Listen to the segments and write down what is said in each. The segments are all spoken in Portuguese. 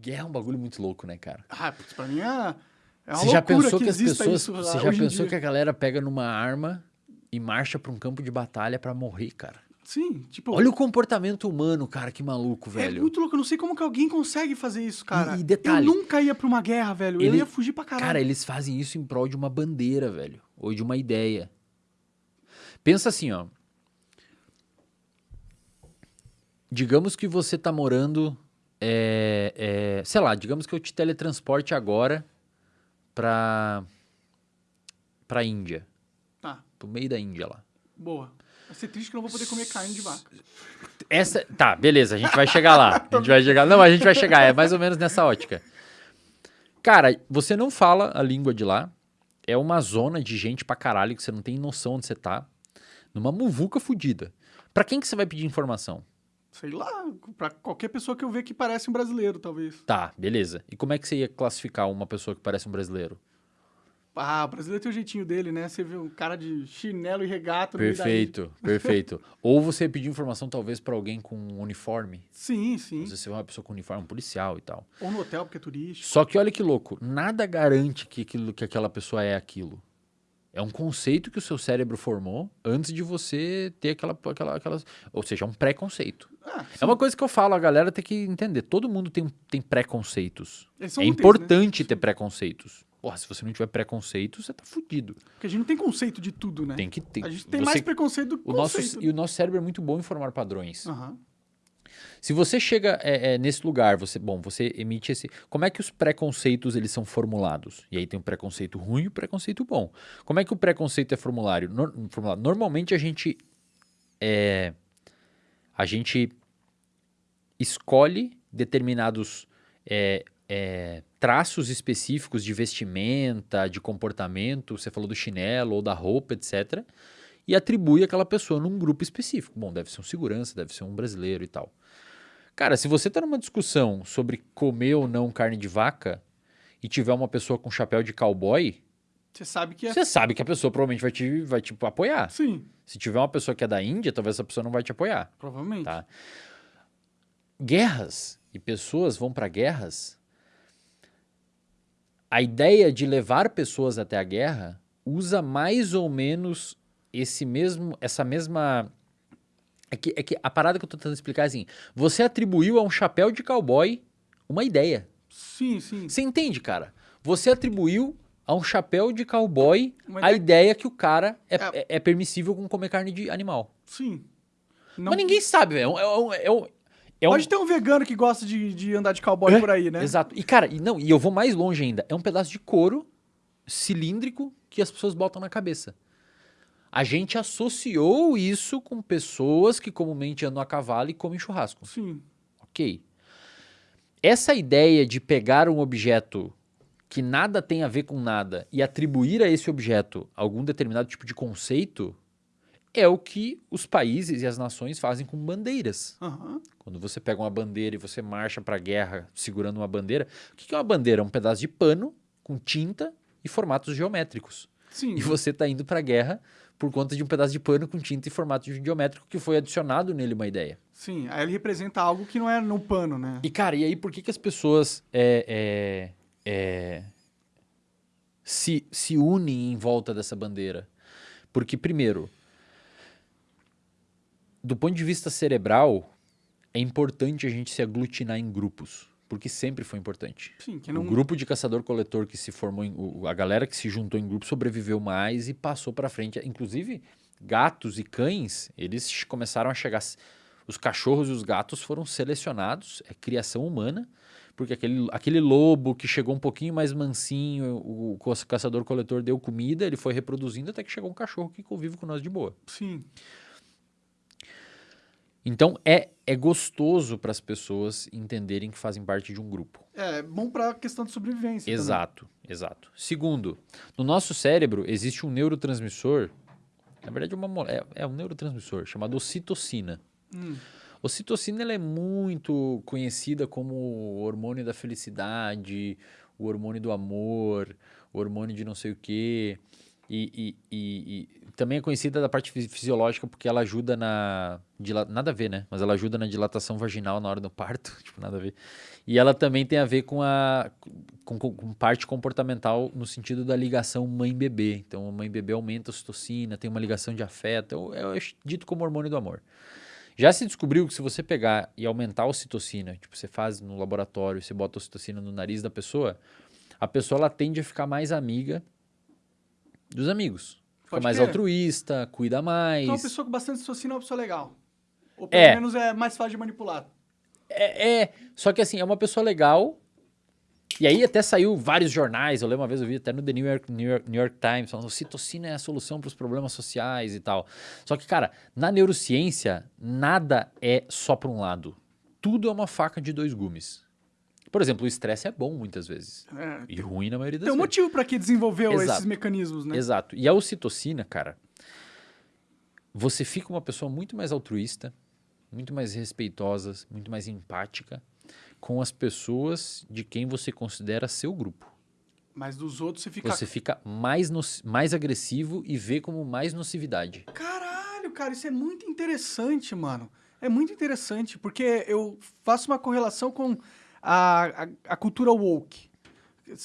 guerra é um bagulho muito louco, né, cara? Ah, putz, pra mim é. É uma Você já pensou que, as exista pessoas. isso Você já pensou que a galera pega numa arma e marcha pra um campo de batalha pra morrer, cara? Sim, tipo. Olha o comportamento humano, cara, que maluco, É velho. muito louco, eu não sei como que alguém consegue fazer isso, cara. e detalhe, eu nunca ia pra uma guerra, velho. Eu ele- ia fugir pra caralho. Cara, eles fazem isso em prol de uma bandeira, velho. Ou de uma ideia. Pensa assim, ó. Digamos que você tá morando. É, é, sei lá, digamos que eu te teletransporte agora pra. pra Índia. Tá, Pro meio da Índia lá. boa. Vai ser triste que eu não vou poder comer carne de vaca. Essa. Tá, beleza, a gente vai chegar lá. A gente vai chegar. Não, a gente vai chegar. É mais ou menos nessa ótica. Cara, você não fala a língua de lá. É uma zona de gente pra caralho que você não tem noção onde você tá. Numa muvuca fudida. Pra quem que você vai pedir informação? Sei lá, pra qualquer pessoa que eu ver que parece um brasileiro, talvez. Tá, beleza. E como é que você ia classificar uma pessoa que parece um brasileiro? Ah, o brasileiro tem o jeitinho dele, né? Você vê um cara de chinelo e regata. Perfeito, perfeito. Ou você pedir informação talvez pra alguém com um uniforme. Sim, sim. Às vezes você vê uma pessoa com uniforme, um policial e tal. Ou no hotel, porque é turístico. Só que olha que louco, nada garante que, aquilo, que aquela pessoa é aquilo. É um conceito que o seu cérebro formou antes de você ter aquela, aquela, aquelas. Ou seja, é um preconceito. Ah, É uma coisa que eu falo, a galera tem que entender. Todo mundo tem, tem preconceitos. É úteis, né? importante ter preconceitos. Porra, se você não tiver preconceito, você tá fudido. Porque a gente não tem conceito de tudo, né? Tem que ter. A gente tem você- mais preconceito do que o nosso, conceito. E o nosso cérebro é muito bom em formar padrões. Aham. Se você chega é, é, nesse lugar, você, bom, você emite esse. Como é que os preconceitos eles são formulados? E aí tem o preconceito ruim e o preconceito bom. Como é que o preconceito é formulário? Nor- formulado? Normalmente a gente é, a gente escolhe determinados é, é, traços específicos de vestimenta, de comportamento. Você falou do chinelo ou da roupa, etc. E atribui aquela pessoa num grupo específico. Bom, deve ser um segurança, deve ser um brasileiro e tal. Cara, se você tá numa discussão sobre comer ou não carne de vaca e tiver uma pessoa com chapéu de cowboy, Você sabe que é. você sabe que a pessoa provavelmente vai te, vai te apoiar. Sim, Se tiver uma pessoa que é da Índia, talvez essa pessoa não vai te apoiar. provavelmente. Tá. Guerras e pessoas vão para guerras. A ideia de levar pessoas até a guerra usa mais ou menos esse mesmo, essa mesma. É que, é que a parada que eu tô tentando explicar é assim: você atribuiu a um chapéu de cowboy uma ideia. Sim, sim. Você entende, cara? Você atribuiu a um chapéu de cowboy a ideia- ideia que o cara é, É. é- é permissível com comer carne de animal. Sim. Não- Mas ninguém sabe, velho. É um- é um- é um- Pode ter um vegano que gosta de, de andar de cowboy É, por aí, né? Exato. E, cara, e, não, e eu vou mais longe ainda. É um pedaço de couro cilíndrico que as pessoas botam na cabeça. A gente associou isso com pessoas que comumente andam a cavalo e comem churrasco. Sim. Ok. Essa ideia de pegar um objeto que nada tem a ver com nada e atribuir a esse objeto algum determinado tipo de conceito é o que os países e as nações fazem com bandeiras. Aham. Quando você pega uma bandeira e você marcha para a guerra segurando uma bandeira, o que que é uma bandeira? É um pedaço de pano com tinta e formatos geométricos. Sim. E você está indo para a guerra por conta de um pedaço de pano com tinta e formato geométrico que foi adicionado nele uma ideia. Sim. Aí ele representa algo que não é no pano, né? E cara, e aí por que, que as pessoas é, é, é, se, se unem em volta dessa bandeira? Porque, primeiro, do ponto de vista cerebral, é importante a gente se aglutinar em grupos. Porque sempre foi importante. Sim, que O não. grupo de caçador-coletor que se formou, em, a galera que se juntou em grupo sobreviveu mais e passou para frente. Inclusive, gatos e cães, eles começaram a chegar. Os cachorros e os gatos foram selecionados, é criação humana, porque aquele, aquele lobo que chegou um pouquinho mais mansinho, o, o caçador-coletor deu comida, ele foi reproduzindo até que chegou um cachorro que convive com nós de boa. Sim. Então é, é gostoso para as pessoas entenderem que fazem parte de um grupo. É bom pra questão de sobrevivência. também. Exato, exato. Segundo, no nosso cérebro existe um neurotransmissor, na verdade é, uma, é, é um neurotransmissor chamado ocitocina. Hum. Ocitocina ela é muito conhecida como o hormônio da felicidade, o hormônio do amor, o hormônio de não sei o quê. E, e, e, também é conhecida da parte fisiológica porque ela ajuda na. Nada a ver, né? Mas ela ajuda na dilatação vaginal na hora do parto. Tipo, nada a ver. E ela também tem a ver com a. Com, com parte comportamental no sentido da ligação mãe-bebê. Então, mãe-bebê aumenta a ocitocina, tem uma ligação de afeto. É, é dito como hormônio do amor. Já se descobriu que se você pegar e aumentar a ocitocina, tipo, você faz no laboratório, você bota a ocitocina no nariz da pessoa, a pessoa ela tende a ficar mais amiga dos amigos. Fica Pode mais ter. altruísta, cuida mais. Então, uma pessoa com bastante ocitocina é uma pessoa legal. Ou pelo é. menos é mais fácil de manipular. É, é, só que assim, é uma pessoa legal. E aí até saiu vários jornais, eu lembro uma vez, eu vi até no The New York, New York, New York Times, falando citocina é a solução para os problemas sociais e tal. Só que, cara, na neurociência, nada é só para um lado. Tudo é uma faca de dois gumes. Por exemplo, o estresse é bom muitas vezes. É, e ruim na maioria das vezes. Tem um motivo para que desenvolveu Exato. esses mecanismos, né? Exato. E a ocitocina, cara, você fica uma pessoa muito mais altruísta, muito mais respeitosa, muito mais empática com as pessoas de quem você considera seu grupo. Mas dos outros você fica. Você fica mais, no... mais agressivo e vê como mais nocividade. Caralho, cara, isso é muito interessante, mano. É muito interessante, porque eu faço uma correlação com a, a, a cultura woke.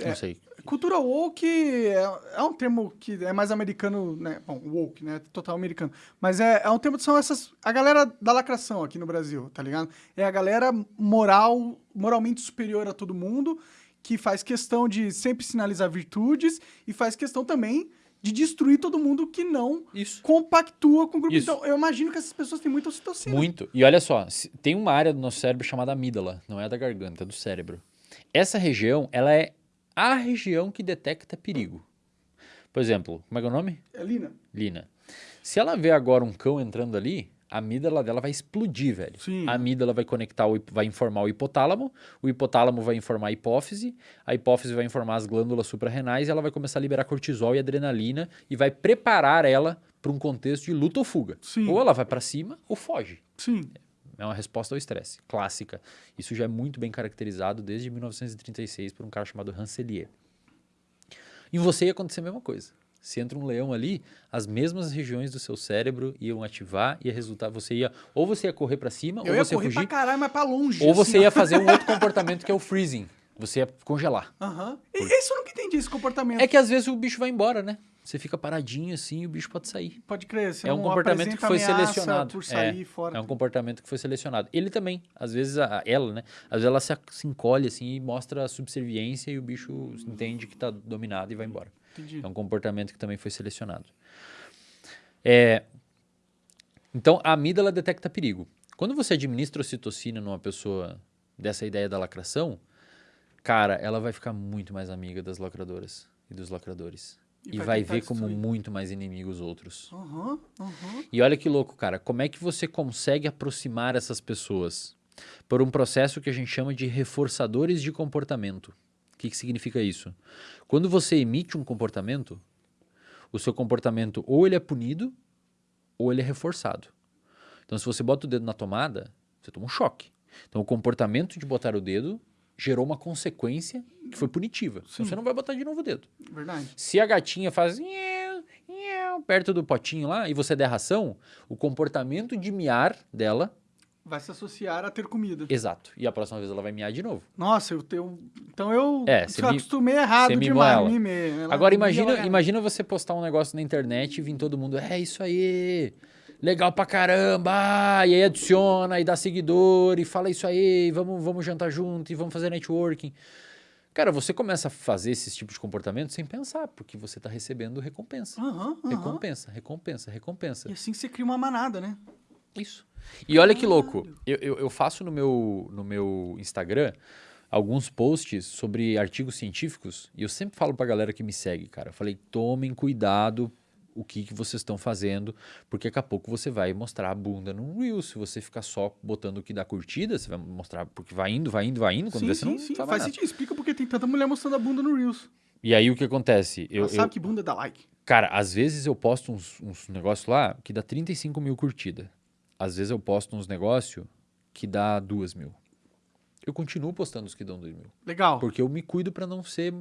É, Não sei. Cultura woke é, é, um termo que é mais americano, né? Bom, woke, né? Total americano. Mas é, é um termo que são essas... A galera da lacração aqui no Brasil, tá ligado? É a galera moral, moralmente superior a todo mundo, que faz questão de sempre sinalizar virtudes e faz questão também de destruir todo mundo que não Isso. compactua com o grupo. Isso. Então, eu imagino que essas pessoas têm muita ocitocina. Muito. E olha só, tem uma área do nosso cérebro chamada amígdala, não é da garganta, é do cérebro. Essa região, ela é a região que detecta perigo. Por exemplo, como é que é o nome? É Lina. Lina. Se ela vê agora um cão entrando ali, a amígdala dela vai explodir, velho. Sim. A amígdala vai conectar, o, vai informar o hipotálamo, o hipotálamo vai informar a hipófise, a hipófise vai informar as glândulas suprarrenais e ela vai começar a liberar cortisol e adrenalina e vai preparar ela para um contexto de luta ou fuga. Sim. Ou ela vai para cima ou foge. Sim. É uma resposta ao estresse, clássica. Isso já é muito bem caracterizado desde 1936 por um cara chamado Rancelier. Em você ia acontecer a mesma coisa. Se entra um leão ali, as mesmas regiões do seu cérebro iam ativar e ia resultar, você ia, ou você ia correr para cima, eu ou você ia correr fugir. Pra caralho, mas pra longe. Ou você assim, ia fazer um outro comportamento que é o freezing. Você ia congelar. Aham. Uhum. Isso eu nunca entendi, esse comportamento. É que às vezes o bicho vai embora, né? Você fica paradinho assim e o bicho pode sair. Pode crer. Você é um comportamento que foi selecionado. Por sair é, fora. é um comportamento que foi selecionado. Ele também, às vezes a, ela, né? Às vezes ela se, se encolhe assim e mostra a subserviência e o bicho entende que está dominado e vai embora. Entendi. É um comportamento que também foi selecionado. É, então, a amígdala detecta perigo. Quando você administra ocitocina numa pessoa dessa ideia da lacração, cara, ela vai ficar muito mais amiga das lacradoras e dos lacradores. E, e vai, ver como destruir. muito mais inimigo os outros. Uhum, uhum. E olha que louco, cara. Como é que você consegue aproximar essas pessoas? Por um processo que a gente chama de reforçadores de comportamento. O que, que significa isso? Quando você emite um comportamento, o seu comportamento ou ele é punido ou ele é reforçado. Então, se você bota o dedo na tomada, você toma um choque. Então, o comportamento de botar o dedo gerou uma consequência que foi punitiva. Então, você não vai botar de novo o dedo. Verdade. Se a gatinha faz perto do potinho lá e você der ração, o comportamento de miar dela vai se associar a ter comida. Exato. E a próxima vez ela vai miar de novo. Nossa, eu tenho. Então eu é, me... acostumei errado demais. Mimei. Agora imagina, imagina você postar um negócio na internet e vir todo mundo. É isso aí. Legal pra caramba! E aí adiciona e dá seguidor e fala isso aí, vamos, vamos jantar junto e vamos fazer networking. Cara, você começa a fazer esse tipo de comportamento sem pensar, porque você está recebendo recompensa. Uhum, uhum. Recompensa, recompensa, recompensa. E assim você cria uma manada, né? Isso. E olha que louco, eu, eu, eu, faço no meu, no meu Instagram alguns posts sobre artigos científicos e eu sempre falo pra galera que me segue, cara. Eu falei, tomem cuidado o que, que vocês estão fazendo, porque daqui a pouco você vai mostrar a bunda no Reel. Se você ficar só botando o que dá curtida, você vai mostrar, porque vai indo, vai indo, vai indo, quando sim, você sim, não sim. faz sentido. Explica porque tem tanta mulher mostrando a bunda no Reels. E aí o que acontece? Eu, Ela sabe eu, que bunda dá like. Cara, às vezes eu posto uns, uns negócios lá que dá 35 mil curtidas. Às vezes eu posto uns negócios que dá 2 mil. Eu continuo postando os que dão 2 mil. Legal. Porque eu me cuido para não ser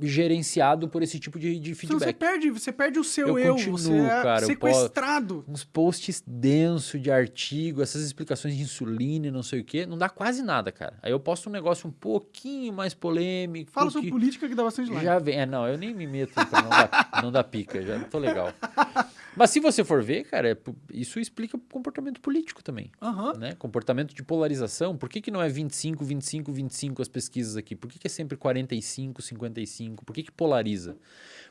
gerenciado por esse tipo de, de Então você feedback. perde, você perde o seu Eu eu, continuo, você é cara, posso- sequestrado. Uns posts densos de artigo, essas explicações de insulina e não sei o quê, não dá quase nada, cara. Aí eu posto um negócio um pouquinho mais polêmico. Fala sobre política que dá bastante like. Já vem. É, não, eu nem me meto pra não dar, não dar pica, já tô legal. Mas se você for ver, cara, é isso explica o comportamento político também. Aham. Né? Comportamento de polarização. Por que, que não é 25, 25, 25 as pesquisas aqui? Por que, que é sempre 45, 55? Por que, que polariza?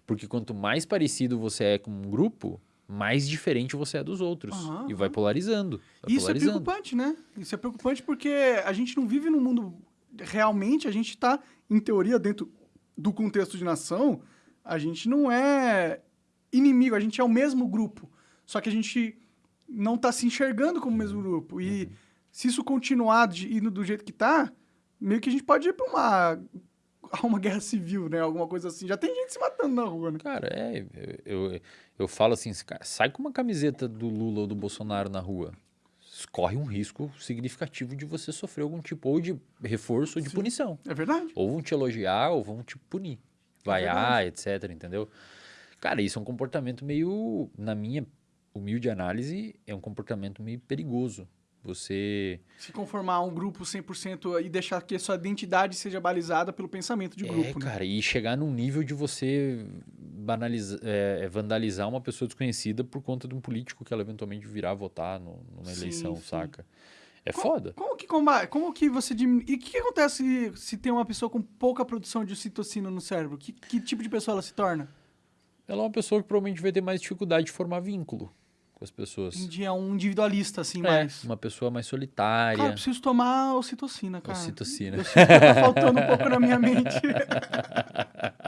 Porque quanto mais parecido você é com um grupo, mais diferente você é dos outros. Aham, e vai polarizando. Vai Isso é polarizando. preocupante, né? Isso é preocupante porque a gente não vive num mundo. Realmente, a gente está, em teoria, dentro do contexto de nação, a gente não é inimigo, a gente é o mesmo grupo. Só que a gente não está se enxergando como o mesmo grupo. E se isso continuar de, indo do jeito que tá, meio que a gente pode ir para uma, a uma guerra civil, né? Alguma coisa assim. Já tem gente se matando na rua, né? Cara, é, eu, eu, eu falo assim, sai com uma camiseta do Lula ou do Bolsonaro na rua. Corre um risco significativo de você sofrer algum tipo ou de reforço ou de Sim. punição. É verdade. Ou vão te elogiar ou vão te punir. Vaiar, etc, entendeu? Cara, isso é um comportamento meio, na minha humilde análise, é um comportamento meio perigoso. Você Se conformar a um grupo 100% e deixar que a sua identidade seja balizada pelo pensamento de é, grupo, né? cara, e chegar num nível de você banalizar, é, vandalizar uma pessoa desconhecida por conta de um político que ela eventualmente virá votar no- numa Sim, eleição, sim. saca? É foda. Como que, comba- como que você diminui... E o que, que acontece se, se tem uma pessoa com pouca produção de ocitocina no cérebro? Que, que tipo de pessoa ela se torna? Ela é uma pessoa que provavelmente vai ter mais dificuldade de formar vínculo com as pessoas. É um individualista, assim, É, mais... uma pessoa mais Cara, eu solitária. preciso tomar ocitocina, cara. Ocitocina. Eu sinto que tá faltando um pouco na minha mente.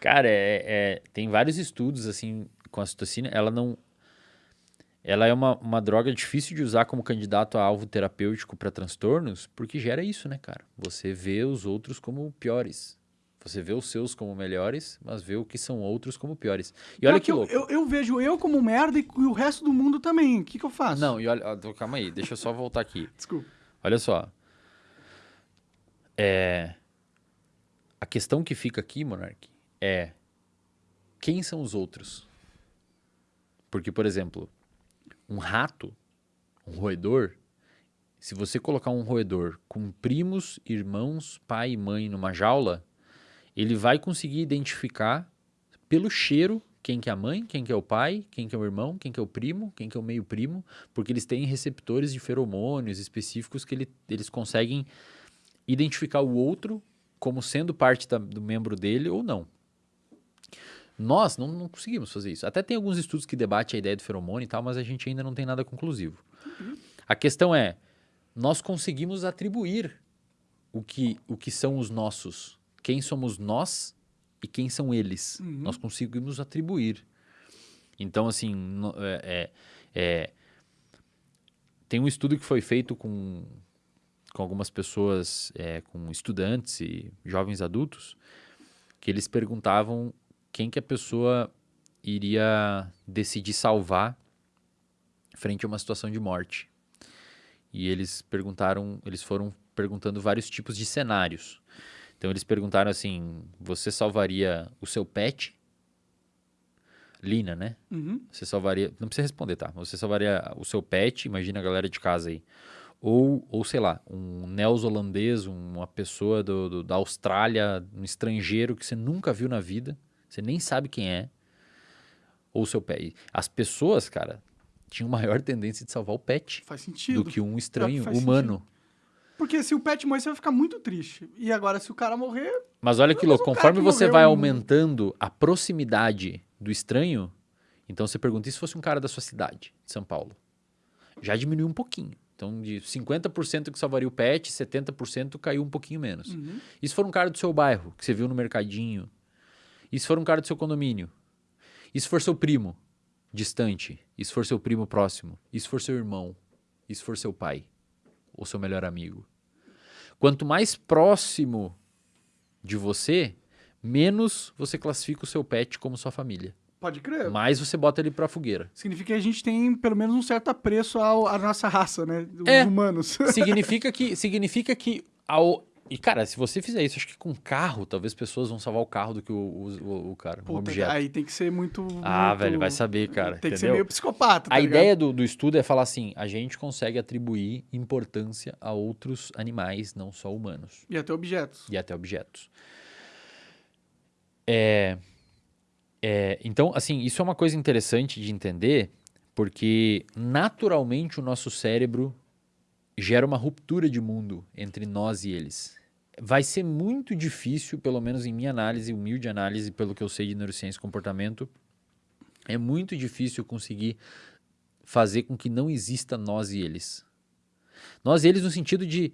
Cara, é, é- tem vários estudos assim com a citocina. Ela não. Ela é uma, uma droga difícil de usar como candidato a alvo terapêutico para transtornos, porque gera isso, né, cara? Você vê os outros como piores. Você vê os seus como melhores, mas vê o que são outros como piores. E olha que eu, louco. Eu, eu vejo eu como merda e o resto do mundo também. O que, que eu faço? Não, e olha, ó, calma aí, deixa eu só voltar aqui. Desculpa. Olha só. É, a questão que fica aqui, Monark, é quem são os outros? Porque, por exemplo, um rato, um roedor, se você colocar um roedor com primos, irmãos, pai e mãe numa jaula, ele vai conseguir identificar pelo cheiro quem que é a mãe, quem que é o pai, quem que é o irmão, quem que é o primo, quem que é o meio primo, porque eles têm receptores de feromônios específicos que ele- eles conseguem identificar o outro como sendo parte da- do membro dele ou não. Nós não, não conseguimos fazer isso. Até tem alguns estudos que debatem a ideia do feromônio e tal, mas a gente ainda não tem nada conclusivo. A questão é, nós conseguimos atribuir o que, o que são os nossos. Quem somos nós e quem são eles. Uhum. Nós conseguimos atribuir. Então, assim, no- é- é- é, tem um estudo que foi feito com, com algumas pessoas, é, com estudantes e jovens adultos, que eles perguntavam quem que a pessoa iria decidir salvar frente a uma situação de morte. E eles perguntaram, eles foram perguntando vários tipos de cenários. Então eles perguntaram assim: você salvaria o seu pet? Lina, né? Uhum. Você salvaria. Não precisa responder, tá? Você salvaria o seu pet, imagina a galera de casa aí. Ou, ou sei lá, um neozelandês, uma pessoa do, do- da Austrália, um estrangeiro que você nunca viu na vida, você nem sabe quem é. Ou o seu pet. As pessoas, cara, tinham maior tendência de salvar o pet Faz sentido. do que um estranho humano. Porque se o pet morrer, você vai ficar muito triste. E agora, se o cara morrer, Mas olha que louco, conforme você morreu vai aumentando a proximidade do estranho, então você pergunta, e se fosse um cara da sua cidade, de São Paulo? Já diminuiu um pouquinho. Então, de 50% que salvaria o pet, 70% caiu um pouquinho menos. Uhum. E se for um cara do seu bairro, que você viu no mercadinho? E se for um cara do seu condomínio? E se for seu primo, distante? E se for seu primo próximo? E se for seu irmão? E se for seu pai? Ou seu melhor amigo? Quanto mais próximo de você, menos você classifica o seu pet como sua família. pode crer. Mais você bota ele pra fogueira. Significa que a gente tem pelo menos um certo apreço ao- à nossa raça, né? Os É. humanos. significa que, significa que ao E, cara, se você fizer isso, acho que com carro, talvez pessoas vão salvar o carro do que o, o, o cara, Puta, um objeto. Aí tem que ser muito. Ah, muito- velho, vai saber, cara. Tem que ser entendeu? meio psicopata. tá A ligado? ideia do, do estudo é falar assim: a gente consegue atribuir importância a outros animais, não só humanos, E até objetos. e até objetos. É, é, então, assim, isso é uma coisa interessante de entender, porque naturalmente o nosso cérebro gera uma ruptura de mundo entre nós e eles. Vai ser muito difícil, pelo menos em minha análise, humilde análise, pelo que eu sei de neurociência e comportamento, é muito difícil conseguir fazer com que não exista nós e eles. Nós e eles no sentido de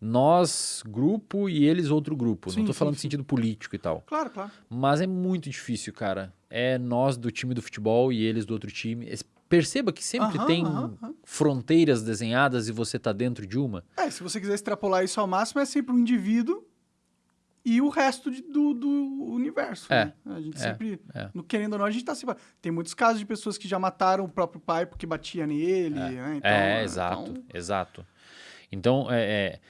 nós grupo e eles outro grupo. Sim, não sim, falando no sim. sentido político e tal. Claro, claro. Mas é muito difícil, cara. É nós do time do futebol e eles do outro time. Perceba que sempre Aham, tem aham, aham. fronteiras desenhadas e você tá dentro de uma. É, se você quiser extrapolar isso ao máximo, é sempre um indivíduo e o resto de- do, do universo. É, né? A gente é, sempre, é. no- querendo ou não, a gente tá sempre. Tem muitos casos de pessoas que já mataram o próprio pai porque batia nele, né? Então, é, é, exato, então- exato. Então, é, é-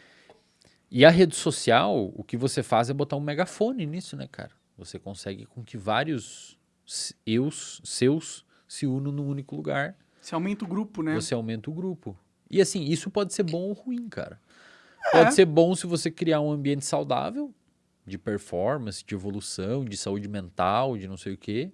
E a rede social, o que você faz é botar um megafone nisso, né, cara? Você consegue com que vários eus seus se unam num único lugar. Você aumenta o grupo, né? Você aumenta o grupo. E assim, isso pode ser bom ou ruim, cara. É. Pode ser bom se você criar um ambiente saudável, de performance, de evolução, de saúde mental, de não sei o quê.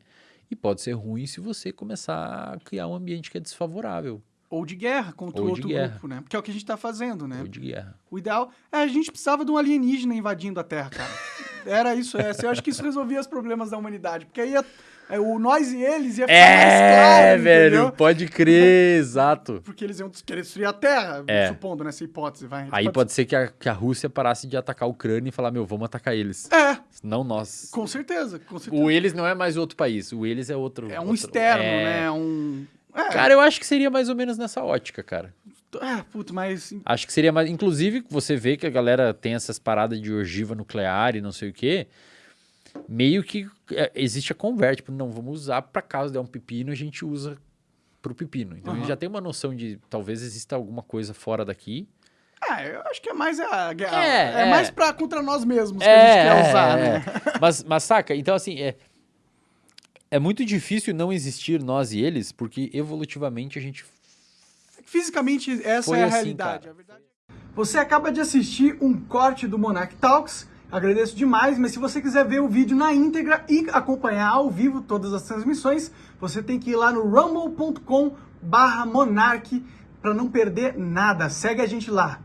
E pode ser ruim se você começar a criar um ambiente que é desfavorável, Ou de guerra contra o outro guerra. grupo, né? Porque é o que a gente tá fazendo, né? ou de guerra. O ideal é a gente precisava de um alienígena invadindo a Terra, cara. Era isso, é. Eu acho que isso resolvia os problemas da humanidade. Porque aí ia- o nós e eles ia ficar mais claro, É, velho, entendeu? pode crer, exato. Porque eles iam querer destruir a Terra, É. supondo nessa hipótese, vai. Aí pode ser que a, que a Rússia parasse de atacar a Ucrânia e falar, meu, vamos atacar eles. É, Não nós. com certeza, com certeza. O eles não é mais outro país, o eles é outro. É um outro- externo, é. né? Um... É, Cara, eu acho que seria mais ou menos nessa ótica, cara. é, puto, mas... Acho que seria mais. Inclusive, você vê que a galera tem essas paradas de ogiva nuclear e não sei o quê. Meio que é, existe a conversa. Tipo, não, vamos usar pra caso der um pepino, a gente usa pro pepino. Então a gente já tem uma noção de talvez exista alguma coisa fora daqui. É, eu acho que é mais a. É, É, é. mais pra contra nós mesmos que a gente quer usar, é. né? Mas, mas saca, então assim, é, é muito difícil não existir nós e eles, porque evolutivamente a gente. Fisicamente, essa Foi é a assim, realidade. cara. é- Você acaba de assistir um corte do Monarch Talks. Agradeço demais, mas se você quiser ver o vídeo na íntegra e acompanhar ao vivo todas as transmissões, você tem que ir lá no rumble.com barra Monark para não perder nada. Segue a gente lá.